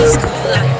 high school life.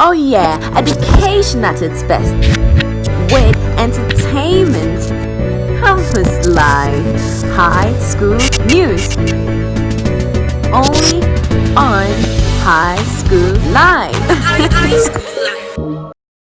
Oh yeah, education at its best. With entertainment, campus life, high school news. Only on High School Life. high School Live.